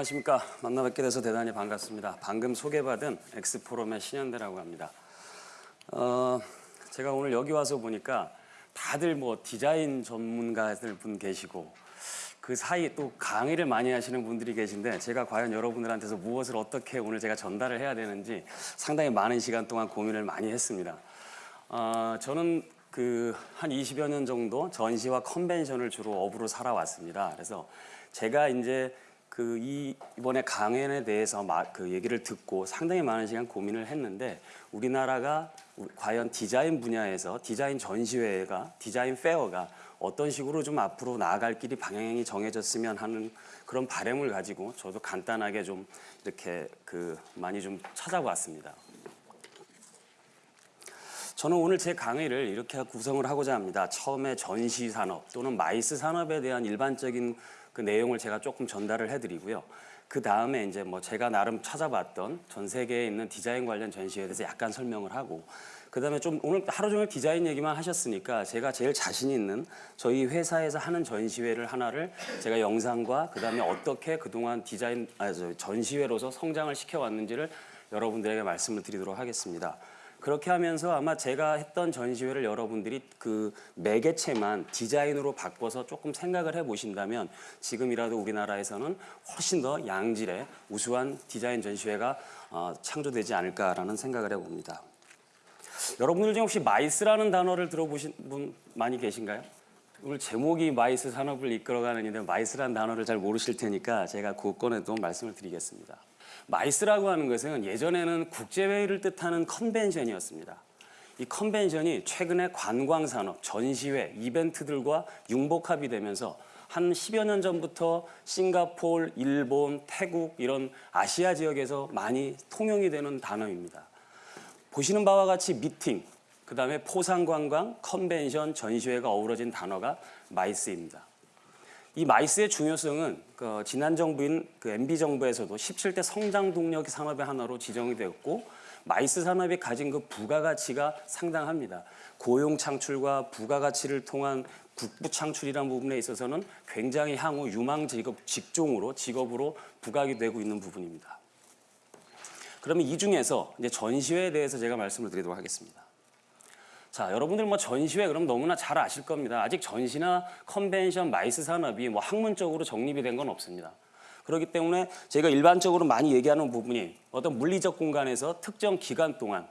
안녕하십니까. 만나 뵙게 돼서 대단히 반갑습니다. 방금 소개받은 엑스포럼의 신현대라고 합니다. 어, 제가 오늘 여기 와서 보니까 다들 뭐 디자인 전문가들 분 계시고 그 사이 또 강의를 많이 하시는 분들이 계신데 제가 과연 여러분들한테서 무엇을 어떻게 오늘 제가 전달을 해야 되는지 상당히 많은 시간 동안 고민을 많이 했습니다. 어, 저는 그 한 20여 년 정도 전시와 컨벤션을 주로 업으로 살아왔습니다. 그래서 제가 이제 그 이 이번에 강연에 대해서 막 그 얘기를 듣고 상당히 많은 시간 고민을 했는데 우리나라가 우- 과연 디자인 분야에서 디자인 전시회가 디자인 페어가 어떤 식으로 좀 앞으로 나아갈 길이 방향이 정해졌으면 하는 그런 바람을 가지고 저도 간단하게 좀 이렇게 그 많이 좀 찾아봤습니다. 저는 오늘 제 강의를 이렇게 구성을 하고자 합니다. 처음에 전시 산업 또는 마이스 산업에 대한 일반적인 그 내용을 제가 조금 전달을 해드리고요. 그 다음에 이제 뭐 제가 나름 찾아봤던 전 세계에 있는 디자인 관련 전시에 대해서 약간 설명을 하고 그 다음에 좀 오늘 하루 종일 디자인 얘기만 하셨으니까 제가 제일 자신 있는 저희 회사에서 하는 전시회를 하나를 제가 영상과 그 다음에 어떻게 그동안 디자인 아, 저 전시회로서 성장을 시켜왔는지를 여러분들에게 말씀을 드리도록 하겠습니다. 그렇게 하면서 아마 제가 했던 전시회를 여러분들이 그 매개체만 디자인으로 바꿔서 조금 생각을 해 보신다면 지금이라도 우리나라에서는 훨씬 더 양질의 우수한 디자인 전시회가 어, 창조되지 않을까라는 생각을 해봅니다. 여러분들 중에 혹시 마이스라는 단어를 들어보신 분 많이 계신가요? 오늘 제목이 마이스 산업을 이끌어가는 인데 마이스라는 단어를 잘 모르실 테니까 제가 그 건에 도 말씀을 드리겠습니다. 마이스라고 하는 것은 예전에는 국제회의를 뜻하는 컨벤션이었습니다. 이 컨벤션이 최근에 관광산업, 전시회, 이벤트들과 융복합이 되면서 한 10여 년 전부터 싱가포르, 일본, 태국 이런 아시아 지역에서 많이 통용이 되는 단어입니다. 보시는 바와 같이 미팅, 그 다음에 포상관광, 컨벤션, 전시회가 어우러진 단어가 마이스입니다. 이 마이스의 중요성은 그 지난 정부인 그 MB 정부에서도 17대 성장 동력 산업의 하나로 지정이 되었고 마이스 산업이 가진 그 부가가치가 상당합니다. 고용 창출과 부가가치를 통한 국부 창출이라는 부분에 있어서는 굉장히 향후 유망 직업 직종으로 직업으로 부각이 되고 있는 부분입니다. 그러면 이 중에서 이제 전시회에 대해서 제가 말씀을 드리도록 하겠습니다. 자, 여러분들 뭐 전시회 그럼 너무나 잘 아실 겁니다. 아직 전시나 컨벤션, 마이스 산업이 뭐 학문적으로 정립이 된 건 없습니다. 그렇기 때문에 제가 일반적으로 많이 얘기하는 부분이 어떤 물리적 공간에서 특정 기간 동안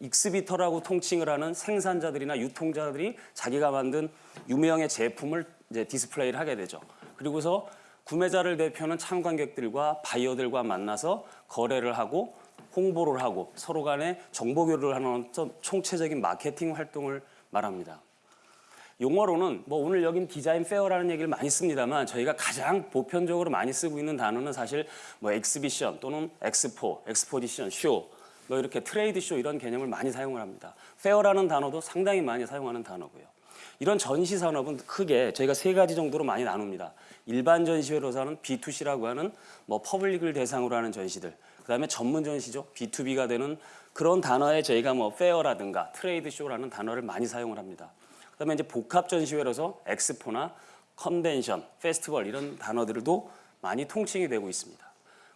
exhibitor라고 통칭을 하는 생산자들이나 유통자들이 자기가 만든 유무형의 제품을 이제 디스플레이를 하게 되죠. 그리고서 구매자를 대표하는 참관객들과 바이어들과 만나서 거래를 하고 홍보를 하고 서로 간에 정보 교류를 하는 어떤 총체적인 마케팅 활동을 말합니다. 용어로는 뭐 오늘 여긴 디자인 페어라는 얘기를 많이 씁니다만 저희가 가장 보편적으로 많이 쓰고 있는 단어는 사실 뭐 exhibition 또는 엑스포, exposition, 쇼, 뭐 이렇게 trade show 이런 개념을 많이 사용을 합니다. fair라는 단어도 상당히 많이 사용하는 단어고요. 이런 전시 산업은 크게 저희가 세 가지 정도로 많이 나눕니다. 일반 전시회로서 는 B2C라고 하는 뭐 public을 대상으로 하는 전시들, 그다음에 전문 전시죠. B2B가 되는 그런 단어에 저희가 뭐 fair라든가 trade show라는 단어를 많이 사용을 합니다. 그다음에 이제 복합 전시회로서 엑스포나 컨벤션, 페스티벌 이런 단어들도 많이 통칭이 되고 있습니다.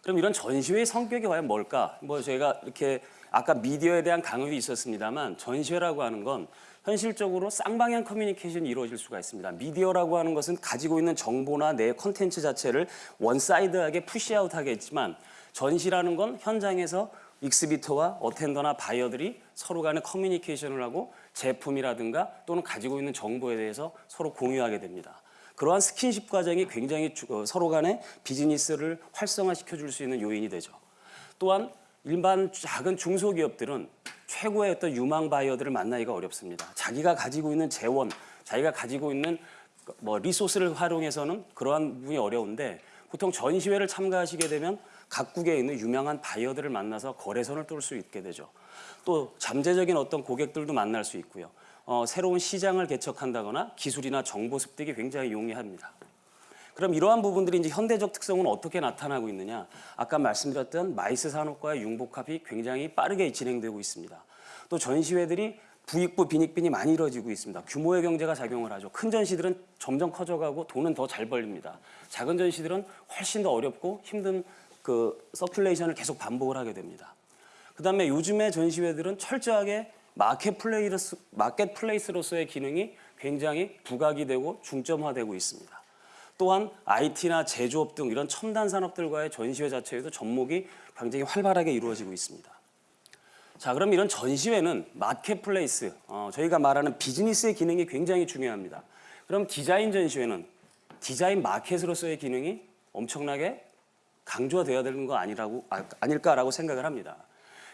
그럼 이런 전시회의 성격이 과연 뭘까? 뭐 저희가 이렇게 아까 미디어에 대한 강의도 있었습니다만 전시회라고 하는 건 현실적으로 쌍방향 커뮤니케이션이 이루어질 수가 있습니다. 미디어라고 하는 것은 가지고 있는 정보나 내 컨텐츠 자체를 one side하게 push out 하겠지만 전시라는 건 현장에서 익스비터와 어텐더나 바이어들이 서로 간에 커뮤니케이션을 하고 제품이라든가 또는 가지고 있는 정보에 대해서 서로 공유하게 됩니다. 그러한 스킨십 과정이 굉장히 주- 어, 서로 간에 비즈니스를 활성화시켜 줄 수 있는 요인이 되죠. 또한 일반 작은 중소기업들은 최고의 어떤 유망 바이어들을 만나기가 어렵습니다. 자기가 가지고 있는 재원, 자기가 가지고 있는 뭐 리소스를 활용해서는 그러한 부분이 어려운데 보통 전시회를 참가하시게 되면 각국에 있는 유명한 바이어들을 만나서 거래선을 뚫을 수 있게 되죠. 또 잠재적인 어떤 고객들도 만날 수 있고요. 어, 새로운 시장을 개척한다거나 기술이나 정보 습득이 굉장히 용이합니다. 그럼 이러한 부분들이 이제 현대적 특성은 어떻게 나타나고 있느냐? 아까 말씀드렸던 MICE 산업과의 융복합이 굉장히 빠르게 진행되고 있습니다. 또 전시회들이 부익부 빈익빈이 많이 이루어지고 있습니다. 규모의 경제가 작용을 하죠. 큰 전시들은 점점 커져가고 돈은 더 잘 벌립니다. 작은 전시들은 훨씬 더 어렵고 힘든 그 circulation을 계속 반복을 하게 됩니다. 그 다음에 요즘의 전시회들은 철저하게 marketplace marketplace로서의 기능이 굉장히 부각이 되고 중점화되고 있습니다. 또한 IT나 제조업 등 이런 첨단 산업들과의 전시회 자체에도 접목이 굉장히 활발하게 이루어지고 있습니다. 자, 그럼 이런 전시회는 marketplace, 어, 저희가 말하는 비즈니스의 기능이 굉장히 중요합니다. 그럼 디자인 전시회는 디자인 마켓으로서의 기능이 엄청나게 강조가 되어야 되는 거 아니라고 아, 아닐까라고 생각을 합니다.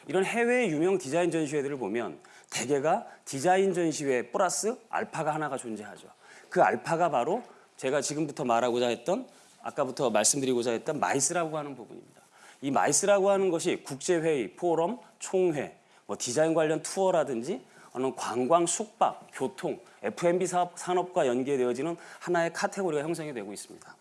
이런 해외 유명 디자인 전시회들을 보면 대개가 디자인 전시회 플러스 알파가 하나가 존재하죠. 그 알파가 바로 제가 지금부터 말하고자 했던 아까부터 말씀드리고자 했던 MICE라고 하는 부분입니다. 이 MICE라고 하는 것이 국제회의, 포럼, 총회, 뭐 디자인 관련 투어라든지 어느 관광, 숙박, 교통, F&B 사업, 산업과 연계되어지는 하나의 카테고리가 형성이 되고 있습니다.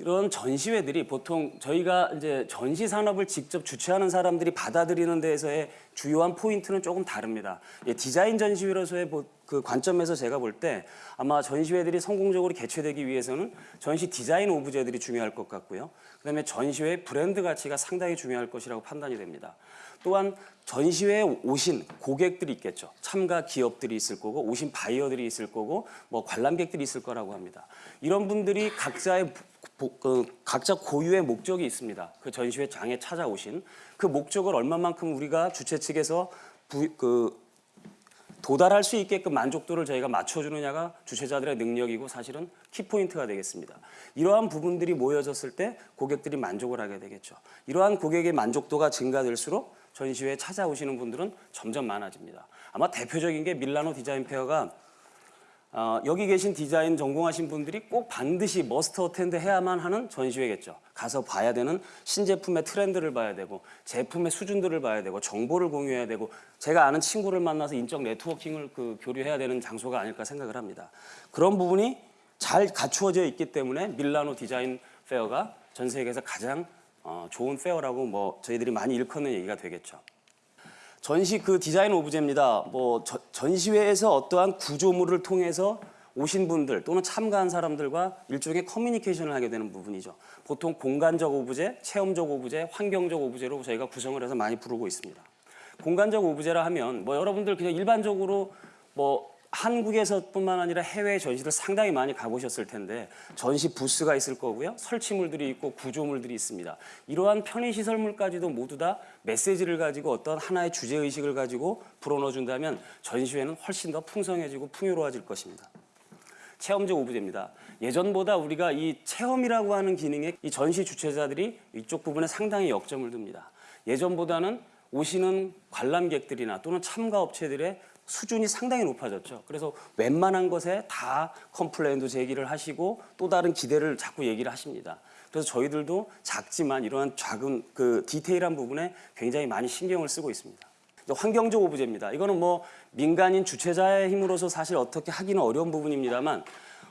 이런 전시회들이 보통 저희가 이제 전시 산업을 직접 주최하는 사람들이 받아들이는 데에서의 주요한 포인트는 조금 다릅니다. 예, 디자인 전시회로서의 보- 그 관점에서 제가 볼 때 아마 전시회들이 성공적으로 개최되기 위해서는 전시 디자인 오브제들이 중요할 것 같고요. 그다음에 전시회 브랜드 가치가 상당히 중요할 것이라고 판단이 됩니다. 또한 전시회에 오신 고객들이 있겠죠. 참가 기업들이 있을 거고 오신 바이어들이 있을 거고 뭐 관람객들이 있을 거라고 합니다. 이런 분들이 각자의 보- 그 각자 고유의 목적이 있습니다. 그 전시회 장에 찾아오신 그 목적을 얼마만큼 우리가 주최 측에서 부, 그 도달할 수 있게끔 만족도를 저희가 맞춰주느냐가 주최자들의 능력이고 사실은 키포인트가 되겠습니다. 이러한 부분들이 모여졌을 때 고객들이 만족을 하게 되겠죠. 이러한 고객의 만족도가 증가될수록 전시회에 찾아오시는 분들은 점점 많아집니다. 아마 대표적인 게 밀라노 디자인 페어가 어, 여기 계신 디자인 전공하신 분들이 꼭 반드시 must attend 해야만 하는 전시회겠죠. 가서 봐야 되는 신제품의 트렌드를 봐야 되고 제품의 수준들을 봐야 되고 정보를 공유해야 되고 제가 아는 친구를 만나서 인적 networking을 그 교류해야 되는 장소가 아닐까 생각을 합니다. 그런 부분이 잘 갖추어져 있기 때문에 밀라노 디자인 fair가 전 세계에서 가장 어, 좋은 fair라고 뭐 저희들이 많이 일컫는 얘기가 되겠죠. 전시 그 디자인 오브제입니다. 뭐 저- 전시회에서 어떠한 구조물을 통해서 오신 분들 또는 참가한 사람들과 일종의 커뮤니케이션을 하게 되는 부분이죠. 보통 공간적 오브제, 체험적 오브제, 환경적 오브제로 저희가 구성을 해서 많이 부르고 있습니다. 공간적 오브제라 하면 뭐 여러분들 그냥 일반적으로 뭐 한국에서뿐만 아니라 해외 전시를 상당히 많이 가보셨을 텐데 전시 부스가 있을 거고요. 설치물들이 있고 구조물들이 있습니다. 이러한 편의 시설물까지도 모두 다 메시지를 가지고 어떤 하나의 주제 의식을 가지고 불어넣어 준다면 전시회는 훨씬 더 풍성해지고 풍요로워질 것입니다. 체험적 오브제입니다. 예전보다 우리가 이 체험이라고 하는 기능에 이 전시 주최자들이 이쪽 부분에 상당히 역점을 둡니다. 예전보다는 오시는 관람객들이나 또는 참가 업체들의 수준이 상당히 높아졌죠. 그래서 웬만한 것에 다 complain도 제기를 하시고 또 다른 기대를 자꾸 얘기를 하십니다. 그래서 저희들도 작지만 이러한 작은 그 디테일한 부분에 굉장히 많이 신경을 쓰고 있습니다. 환경적 오브제입니다. 이거는 뭐 민간인 주최자의 힘으로서 사실 어떻게 하기는 어려운 부분입니다만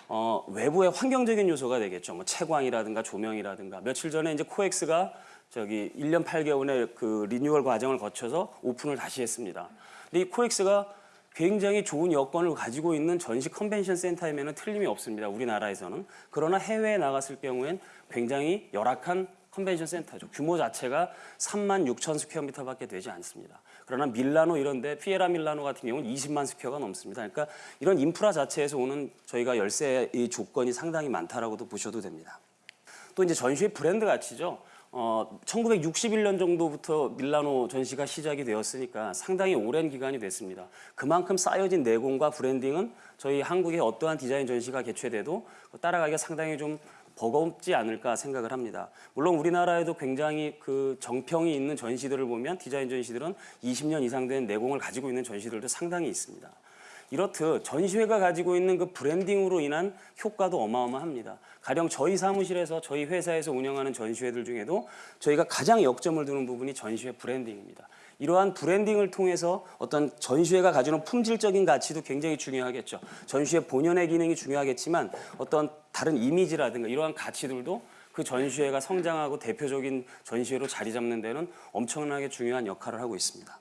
어, 외부의 환경적인 요소가 되겠죠. 뭐 채광이라든가 조명이라든가 며칠 전에 이제 코엑스가 저기 1년 8개월의 그 리뉴얼 과정을 거쳐서 오픈을 다시 했습니다. 근데 이 코엑스가 굉장히 좋은 여건을 가지고 있는 전시 컨벤션 센터임에는 틀림이 없습니다. 우리나라에서는. 그러나 해외에 나갔을 경우엔 굉장히 열악한 컨벤션 센터죠. 규모 자체가 3만 6천 square meter밖에 되지 않습니다. 그러나 밀라노 이런데 피에라 밀라노 같은 경우는 20만 스퀘어가 넘습니다. 그러니까 이런 인프라 자체에서 오는 저희가 열세의 조건이 상당히 많다라고도 보셔도 됩니다. 또 이제 전시의 브랜드 가치죠. 어, 1961년 정도부터 밀라노 전시가 시작이 되었으니까 상당히 오랜 기간이 됐습니다. 그만큼 쌓여진 내공과 branding은 저희 한국의 어떠한 디자인 전시가 개최돼도 따라가기가 상당히 좀 버겁지 않을까 생각을 합니다. 물론 우리나라에도 굉장히 그 정평이 있는 전시들을 보면 디자인 전시들은 20년 이상 된 내공을 가지고 있는 전시들도 상당히 있습니다. 이렇듯 전시회가 가지고 있는 그 branding으로 인한 효과도 어마어마합니다. 가령 저희 사무실에서 저희 회사에서 운영하는 전시회들 중에도 저희가 가장 역점을 두는 부분이 전시회 branding입니다. 이러한 branding을 통해서 어떤 전시회가 가지는 품질적인 가치도 굉장히 중요하겠죠. 전시회 본연의 기능이 중요하겠지만 어떤 다른 이미지라든가 이러한 가치들도 그 전시회가 성장하고 대표적인 전시회로 자리 잡는 데는 엄청나게 중요한 역할을 하고 있습니다.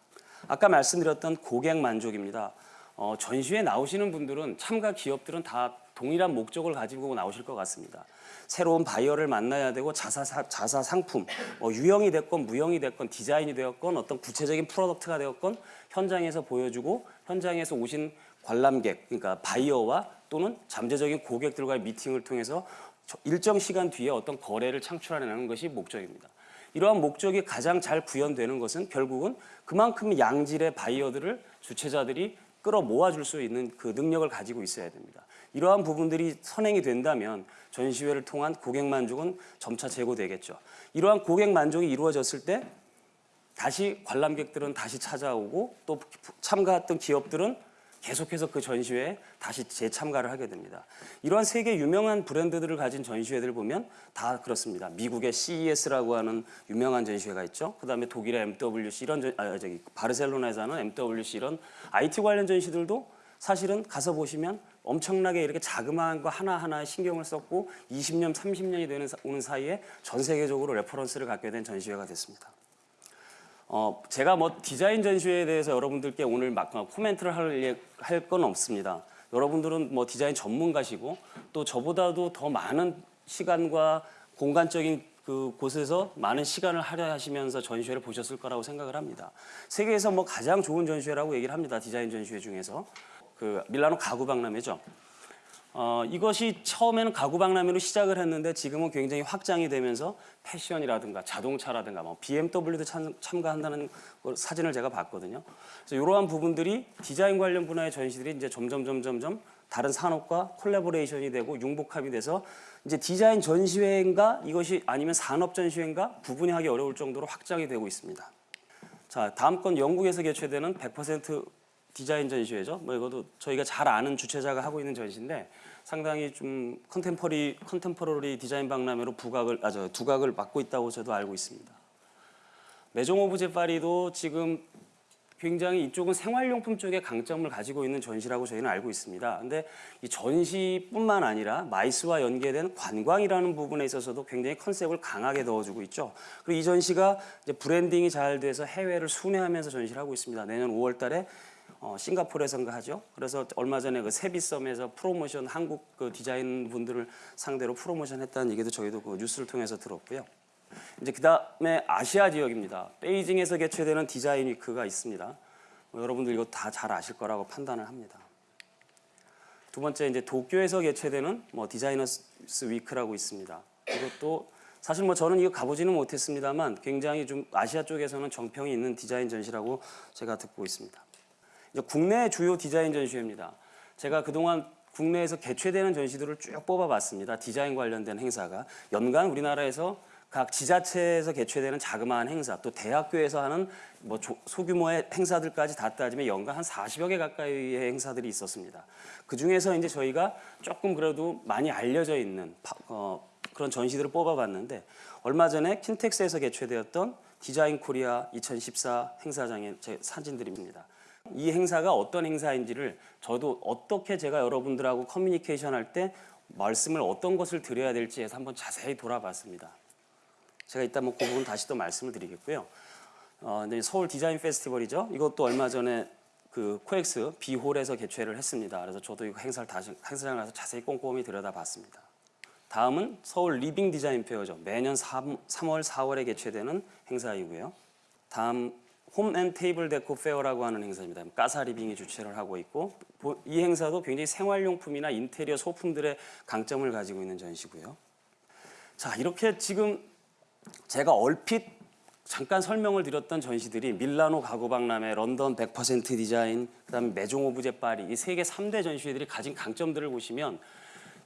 아까 말씀드렸던 고객 만족입니다. 어, 전시회 나오시는 분들은 참가 기업들은 다 동일한 목적을 가지고 나오실 것 같습니다. 새로운 바이어를 만나야 되고 자사, 사- 자사 상품, 뭐 유형이 됐건 무형이 됐건 디자인이 되었건 어떤 구체적인 product가 되었건 현장에서 보여주고 현장에서 오신 관람객, 그러니까 바이어와 또는 잠재적인 고객들과의 미팅을 통해서 저- 일정 시간 뒤에 어떤 거래를 창출하는 것이 목적입니다. 이러한 목적이 가장 잘 구현되는 것은 결국은 그만큼 양질의 바이어들을 주최자들이 끌어 모아줄 수 있는 그 능력을 가지고 있어야 됩니다. 이러한 부분들이 선행이 된다면 전시회를 통한 고객 만족은 점차 제고되겠죠. 이러한 고객 만족이 이루어졌을 때 다시 관람객들은 다시 찾아오고 또 참가했던 기업들은 계속해서 그 전시회에 다시 재참가를 하게 됩니다. 이러한 세계 유명한 브랜드들을 가진 전시회들 보면 다 그렇습니다. 미국의 CES라고 하는 유명한 전시회가 있죠. 그 다음에 독일의 MWC 이런 전, 아, 저기 바르셀로나에서 하는 MWC 이런 IT 관련 전시들도 사실은 가서 보시면 엄청나게 이렇게 자그마한 거 하나하나에 신경을 썼고 20년, 30년이 되는 사- 오는 사이에 전 세계적으로 reference를 갖게 된 전시회가 됐습니다. 어, 제가 뭐 디자인 전시회에 대해서 여러분들께 오늘 막 어, 코멘트를 할 건 없습니다. 여러분들은 뭐 디자인 전문가시고 또 저보다도 더 많은 시간과 공간적인 그 곳에서 많은 시간을 할애하시면서 전시회를 보셨을 거라고 생각을 합니다. 세계에서 뭐 가장 좋은 전시회라고 얘기를 합니다. 디자인 전시회 중에서 그 밀라노 가구 박람회죠. 어, 이것이 처음에는 가구 박람회로 시작을 했는데 지금은 굉장히 확장이 되면서 패션이라든가 자동차라든가 뭐 BMW도 참, 참가한다는 걸- 사진을 제가 봤거든요. 그래서 이러한 부분들이 디자인 관련 분야의 전시들이 이제 점점 점점 점 다른 산업과 collaboration이 되고 융복합이 돼서 이제 디자인 전시회인가 이것이 아니면 산업 전시회인가 구분이 하기 어려울 정도로 확장이 되고 있습니다. 자, 다음 건 영국에서 개최되는 100% 디자인 전시회죠. 뭐 이것도 저희가 잘 아는 주최자가 하고 있는 전시인데 상당히 좀 contempo- contemporary 디자인 박람회로 부각을 아저 두각을 맡고 있다고 저도 알고 있습니다. 메종 오브제 파리도 지금 굉장히 이쪽은 생활용품 쪽에 강점을 가지고 있는 전시라고 저희는 알고 있습니다. 근데 이 전시뿐만 아니라 MICE와 연계된 관광이라는 부분에 있어서도 굉장히 컨셉을 강하게 넣어주고 있죠. 그리고 이 전시가 이제 branding이 잘 돼서 해외를 순회하면서 전시를 하고 있습니다. 내년 5월 달에 어, 싱가포르에선가 하죠. 그래서 얼마 전에 그 세비섬에서 프로모션 한국 그 디자인 분들을 상대로 프로모션 했다는 얘기도 저희도 그 뉴스를 통해서 들었고요. 이제 그 다음에 아시아 지역입니다. 베이징에서 개최되는 디자인 위크가 있습니다. 뭐 여러분들 이거 다 잘 아실 거라고 판단을 합니다. 두 번째 이제 도쿄에서 개최되는 뭐 디자이너스 위크라고 있습니다. 이것도 사실 뭐 저는 이거 가보지는 못했습니다만 굉장히 좀 아시아 쪽에서는 정평이 있는 디자인 전시라고 제가 듣고 있습니다. 이제 국내 주요 디자인 전시회입니다. 제가 그동안 국내에서 개최되는 전시들을 쭉 뽑아봤습니다. 디자인 관련된 행사가 연간 우리나라에서 각 지자체에서 개최되는 자그마한 행사, 또 대학교에서 하는 뭐 조- 소규모의 행사들까지 다 따지면 연간 한 40여 개 가까이의 행사들이 있었습니다. 그 중에서 이제 저희가 조금 그래도 많이 알려져 있는 파- 어, 그런 전시들을 뽑아봤는데 얼마 전에 킨텍스에서 개최되었던 디자인 코리아 2014 행사장의 제 사진들입니다. 이 행사가 어떤 행사인지를 저도 어떻게 제가 여러분들하고 커뮤니케이션 할 때 말씀을 어떤 것을 드려야 될지 해서 한번 자세히 돌아봤습니다. 제가 이따 뭐 그 부분 다시 또 말씀을 드리겠고요. 어, 이제 서울 디자인 페스티벌이죠. 이것도 얼마 전에 그 코엑스 B홀에서 개최를 했습니다. 그래서 저도 이거 행사를 다시 행사장 가서 자세히 꼼꼼히 들여다봤습니다. 다음은 서울 리빙 디자인 페어죠. 매년 3, 3월, 4월에 개최되는 행사이고요. 다음 홈앤 테이블 데코 페어라고 하는 행사입니다. 까사 리빙이 주최를 하고 있고 보- 이 행사도 굉장히 생활용품이나 인테리어 소품들의 강점을 가지고 있는 전시고요. 자 이렇게 지금 제가 얼핏 잠깐 설명을 드렸던 전시들이 밀라노 가구 박람회, 런던 100% 디자인, 그다음에 메종 오브제 파리 이 세계 3대 전시회들이 가진 강점들을 보시면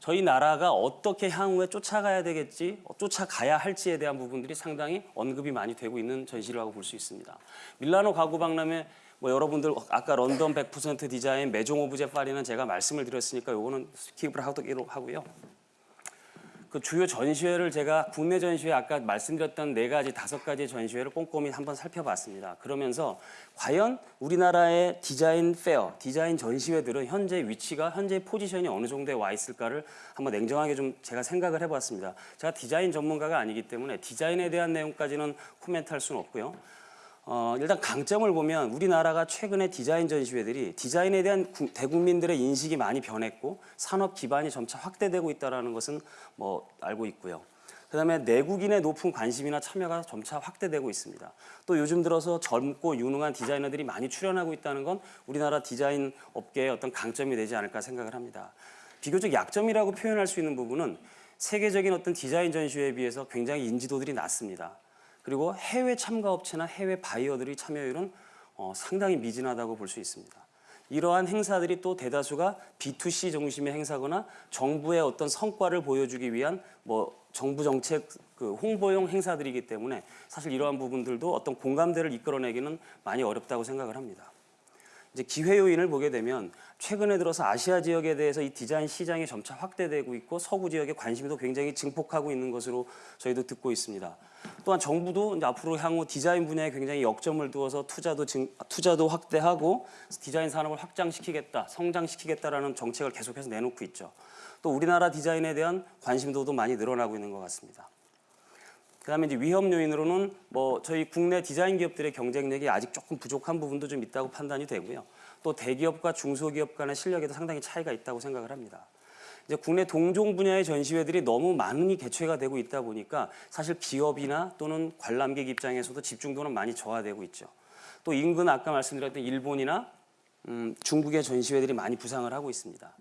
저희 나라가 어떻게 향후에 쫓아가야 되겠지, 어, 쫓아가야 할지에 대한 부분들이 상당히 언급이 많이 되고 있는 전시라고 볼 수 있습니다. 밀라노 가구 박람회 뭐 여러분들 아까 런던 100% 디자인, 메종 오브제 파리는 제가 말씀을 드렸으니까 요거는 skip을 하도록 하고요. 그 주요 전시회를 제가 국내 전시회 아까 말씀드렸던 네 가지 다섯 가지 전시회를 꼼꼼히 한번 살펴봤습니다. 그러면서 과연 우리나라의 디자인 페어, 디자인 전시회들은 현재 위치가 현재 포지션이 어느 정도에 와 있을까를 한번 냉정하게 좀 제가 생각을 해봤습니다. 제가 디자인 전문가가 아니기 때문에 디자인에 대한 내용까지는 코멘트할 수는 없고요. 어, 일단 강점을 보면 우리나라가 최근에 디자인 전시회들이 디자인에 대한 구- 대국민들의 인식이 많이 변했고 산업 기반이 점차 확대되고 있다는 것은 뭐 알고 있고요. 그 다음에 내국인의 높은 관심이나 참여가 점차 확대되고 있습니다. 또 요즘 들어서 젊고 유능한 디자이너들이 많이 출연하고 있다는 건 우리나라 디자인 업계의 어떤 강점이 되지 않을까 생각을 합니다. 비교적 약점이라고 표현할 수 있는 부분은 세계적인 어떤 디자인 전시회에 비해서 굉장히 인지도들이 낮습니다. 그리고 해외 참가 업체나 해외 바이어들의 참여율은 어, 상당히 미진하다고 볼 수 있습니다. 이러한 행사들이 또 대다수가 B2C 중심의 행사거나 정부의 어떤 성과를 보여주기 위한 뭐 정부 정책 그 홍보용 행사들이기 때문에 사실 이러한 부분들도 어떤 공감대를 이끌어내기는 많이 어렵다고 생각을 합니다. 이제 기회 요인을 보게 되면 최근에 들어서 아시아 지역에 대해서 이 디자인 시장이 점차 확대되고 있고 서구 지역의 관심도 굉장히 증폭하고 있는 것으로 저희도 듣고 있습니다. 또한 정부도 이제 앞으로 향후 디자인 분야에 굉장히 역점을 두어서 투자도 증, 투자도 확대하고 디자인 산업을 확장시키겠다, 성장시키겠다라는 정책을 계속해서 내놓고 있죠. 또 우리나라 디자인에 대한 관심도도 많이 늘어나고 있는 것 같습니다. 그다음에 이제 위험 요인으로는 뭐 저희 국내 디자인 기업들의 경쟁력이 아직 조금 부족한 부분도 좀 있다고 판단이 되고요. 또 대기업과 중소기업 간의 실력에도 상당히 차이가 있다고 생각을 합니다. 이제 국내 동종 분야의 전시회들이 너무 많이 개최가 되고 있다 보니까 사실 기업이나 또는 관람객 입장에서도 집중도는 많이 저하되고 있죠. 또 인근 아까 말씀드렸던 일본이나 음, 중국의 전시회들이 많이 부상을 하고 있습니다.